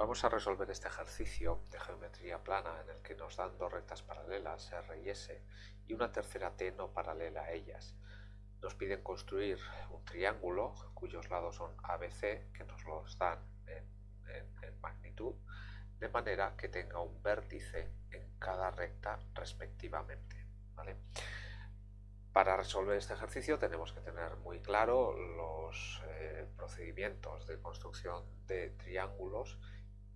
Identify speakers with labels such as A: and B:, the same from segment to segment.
A: Vamos a resolver este ejercicio de geometría plana en el que nos dan dos rectas paralelas, R y S, y una tercera T no paralela a ellas. Nos piden construir un triángulo cuyos lados son ABC, que nos los dan en, magnitud, de manera que tenga un vértice en cada recta respectivamente. Para resolver este ejercicio tenemos que tener muy claro los eh, procedimientos de construcción de triángulos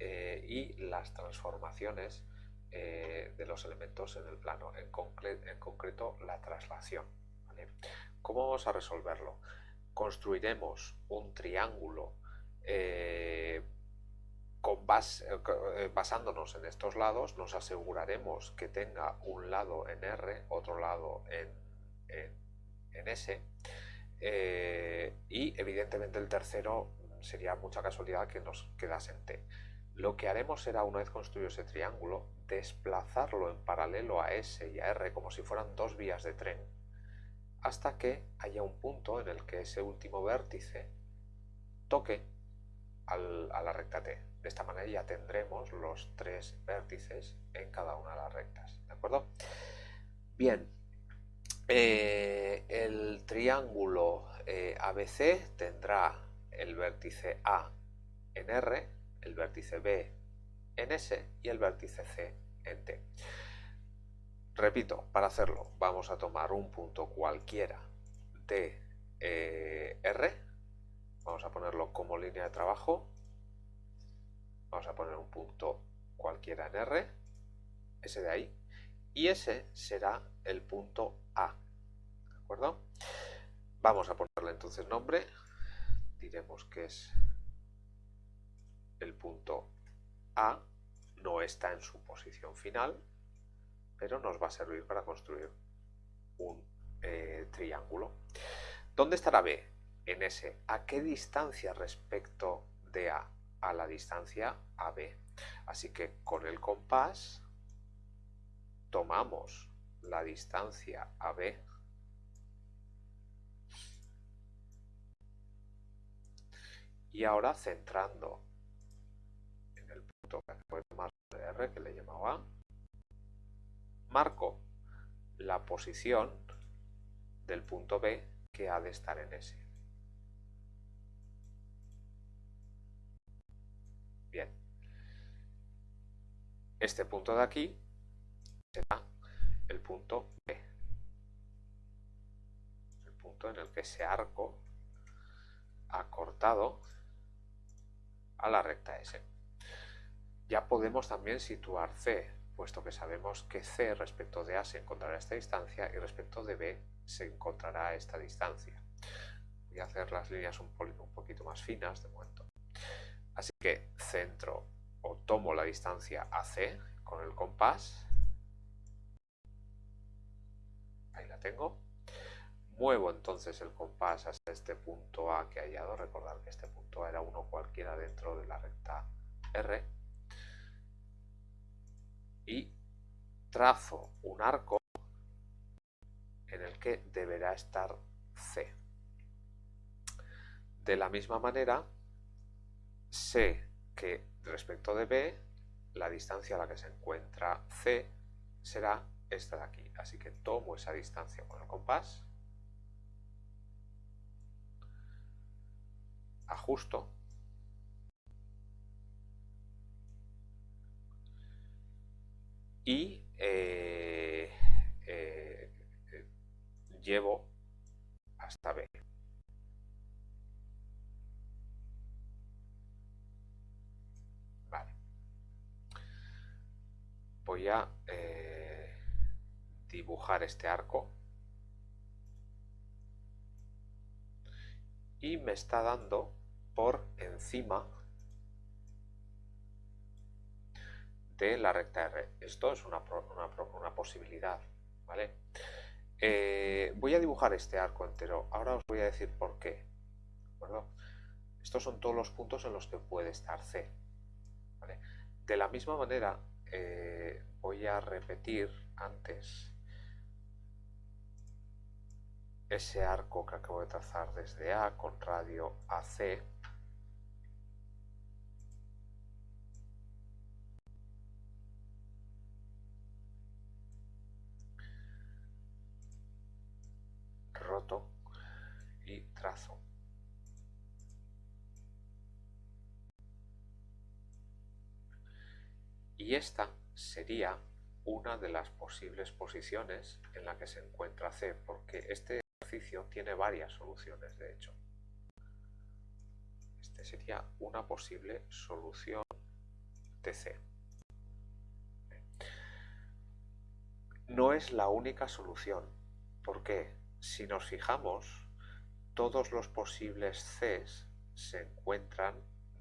A: eh, y las transformaciones eh, de los elementos en el plano, en, concreto la traslación. ¿Cómo vamos a resolverlo? Construiremos un triángulo eh, basándonos en estos lados, nos aseguraremos que tenga un lado en R, otro lado en S, y evidentemente el tercero sería mucha casualidad que nos quedase en T. Lo que haremos será, una vez construido ese triángulo, desplazarlo en paralelo a S y a R como si fueran dos vías de tren, hasta que haya un punto en el que ese último vértice toque a la recta T. De esta manera ya tendremos los tres vértices en cada una de las rectas. ¿De acuerdo? Bien, eh, el triángulo eh, ABC tendrá el vértice A en R, el vértice B en S y el vértice C en T. Repito, para hacerlo vamos a tomar un punto cualquiera de eh, R, vamos a ponerlo como línea de trabajo, vamos a poner un punto cualquiera en R, ese de ahí, y ese será el punto A, ¿de acuerdo? Vamos a ponerle entonces nombre, diremos que es el punto A no está en su posición final, pero nos va a servir para construir un eh, triángulo. ¿Dónde estará B? En S. ¿A qué distancia respecto de A? A la distancia AB. Así que con el compás tomamos la distancia AB y ahora centrando que de R, que le llamaba marco la posición del punto B que ha de estar en S. Bien. Este punto de aquí será el punto B. El punto en el que ese arco ha cortado a la recta S. Podemos también situar C, puesto que sabemos que C respecto de A se encontrará esta distancia y respecto de B se encontrará esta distancia. Voy a hacer las líneas un, poquito más finas de momento. Así que centro o tomo la distancia AC con el compás. Ahí la tengo. Muevo entonces el compás hasta este punto A que he hallado. Recordar que este punto A era uno cualquiera dentro de la recta R y trazo un arco en el que deberá estar C. De la misma manera, sé que respecto de B, la distancia a la que se encuentra C será esta de aquí. Así que tomo esa distancia con el compás, ajusto y eh, eh, llevo hasta B. Voy a eh, dibujar este arco y me está dando por encima de la recta R. Esto es una, una, posibilidad, ¿vale? Eh, voy a dibujar este arco entero. Ahora os voy a decir por qué. Estos son todos los puntos en los que puede estar C. De la misma manera, eh, voy a repetir antes ese arco que acabo de trazar desde A con radio AC roto y trazo. Y esta sería una de las posibles posiciones en la que se encuentra C, porque este ejercicio tiene varias soluciones, de hecho. Este sería una posible solución de C. No es la única solución, porque si nos fijamos, todos los posibles Cs se encuentran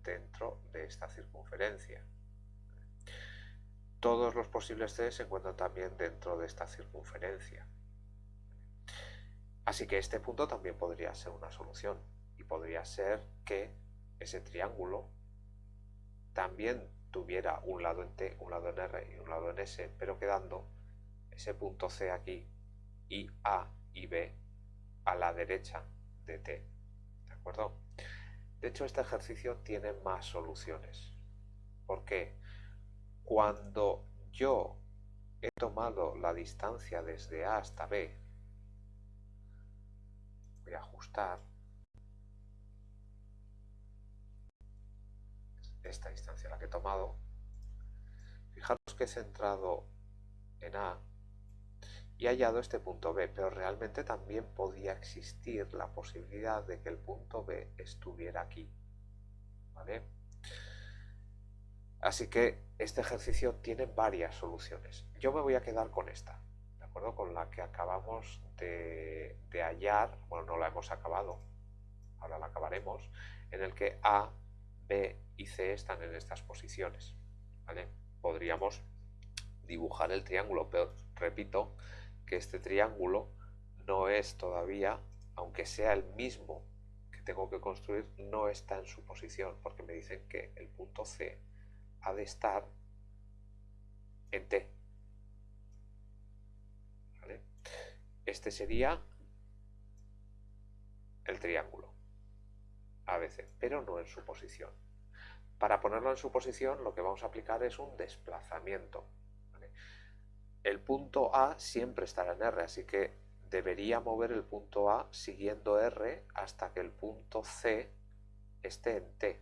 A: dentro de esta circunferencia. Todos los posibles C se encuentran también dentro de esta circunferencia. Así que este punto también podría ser una solución y podría ser que ese triángulo también tuviera un lado en T, un lado en R y un lado en S, pero quedando ese punto C aquí y A y B a la derecha de T. ¿De acuerdo? De hecho, este ejercicio tiene más soluciones. ¿Por qué? Cuando yo he tomado la distancia desde A hasta B, voy a ajustar esta distancia la que he tomado. Fijaros que he centrado en A y hallado este punto B, pero realmente también podía existir la posibilidad de que el punto B estuviera aquí. ¿Vale? Así que este ejercicio tiene varias soluciones. Yo me voy a quedar con esta, ¿de acuerdo? Con la que acabamos de, hallar, bueno, no la hemos acabado, ahora la acabaremos, en el que A, B y C están en estas posiciones, ¿vale? Podríamos dibujar el triángulo, pero repito que este triángulo no es todavía, aunque sea el mismo que tengo que construir, no está en su posición, porque me dicen que el punto C ha de estar en T. Este sería el triángulo ABC, pero no en su posición. Para ponerlo en su posición lo que vamos a aplicar es un desplazamiento. El punto A siempre estará en R, así que debería mover el punto A siguiendo R hasta que el punto C esté en T.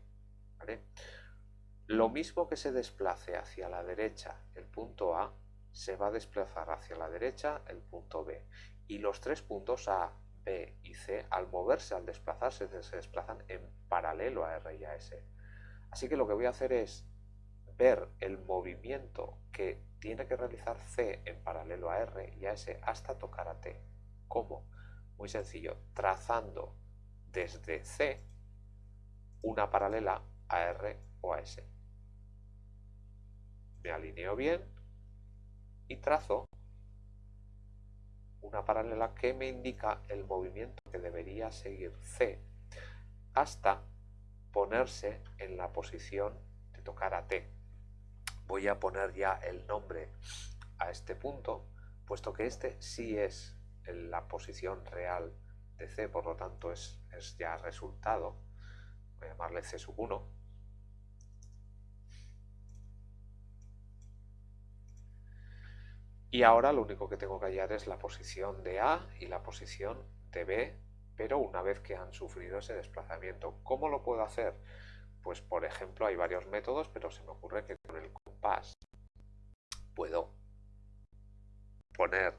A: Lo mismo que se desplace hacia la derecha el punto A, se va a desplazar hacia la derecha el punto B. Y los tres puntos A, B y C, al moverse, al desplazarse, se desplazan en paralelo a R y a S. Así que lo que voy a hacer es ver el movimiento que tiene que realizar C en paralelo a R y a S hasta tocar a T. ¿Cómo? Muy sencillo, trazando desde C una paralela a R o a S me alineo bien y trazo una paralela que me indica el movimiento que debería seguir C hasta ponerse en la posición de tocar a T. Voy a poner ya el nombre a este punto, puesto que este sí es la posición real de C, por lo tanto es, es ya resultado. Voy a llamarle C sub 1 Y ahora lo único que tengo que hallar es la posición de A y la posición de B, pero una vez que han sufrido ese desplazamiento. ¿Cómo lo puedo hacer? Pues por ejemplo hay varios métodos, pero se me ocurre que con el puedo poner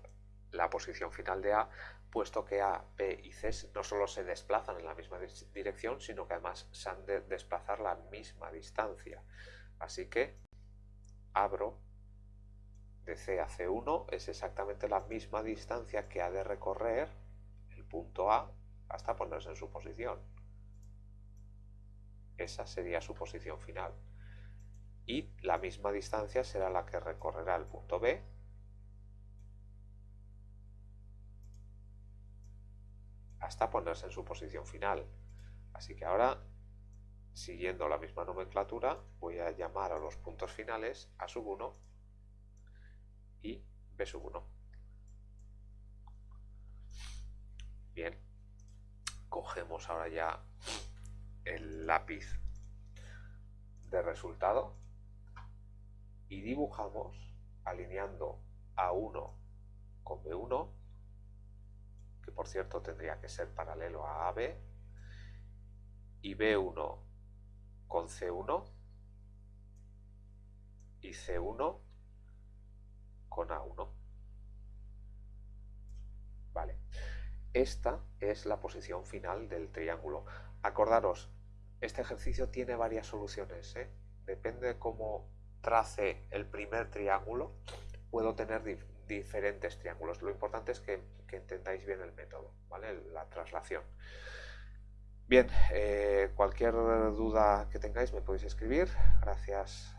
A: la posición final de A, puesto que A, B y C no solo se desplazan en la misma dirección, sino que además se han de desplazar la misma distancia. Así que abro de C a C1 es exactamente la misma distancia que ha de recorrer el punto A hasta ponerse en su posición. Esa sería su posición final. Y la misma distancia será la que recorrerá el punto B hasta ponerse en su posición final. Así que ahora, siguiendo la misma nomenclatura, voy a llamar a los puntos finales A sub 1 y B sub 1. Bien, cogemos ahora ya el lápiz de resultado y dibujamos alineando A1 con B1 que por cierto tendría que ser paralelo a AB, y B1 con C1 y C1 con A1. Vale. Esta es la posición final del triángulo. Acordaros, este ejercicio tiene varias soluciones. ¿eh? Depende de cómo trace el primer triángulo, puedo tener diferentes triángulos. Lo importante es que, entendáis bien el método, ¿vale? la traslación. Bien, eh, cualquier duda que tengáis me podéis escribir. Gracias